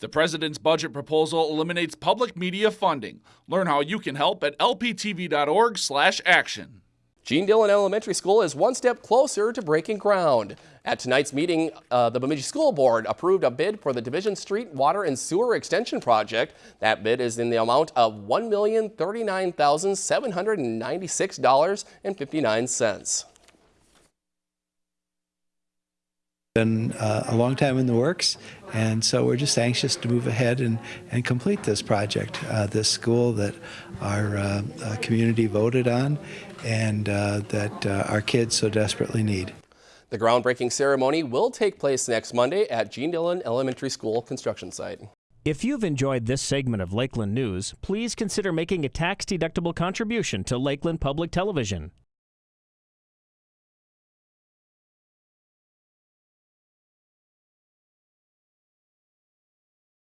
The president's budget proposal eliminates public media funding. Learn how you can help at lptv.org/action. Gene Dillon Elementary School is one step closer to breaking ground. At tonight's meeting, uh, the Bemidji School Board approved a bid for the Division Street Water and Sewer Extension Project. That bid is in the amount of $1,039,796.59. been uh, a long time in the works, and so we're just anxious to move ahead and, and complete this project, uh, this school that our uh, uh community voted on and uh, that uh, our kids so desperately need. The groundbreaking ceremony will take place next Monday at Gene Dillon Elementary School construction site. If you've enjoyed this segment of Lakeland News, please consider making a tax-deductible contribution to Lakeland Public Television.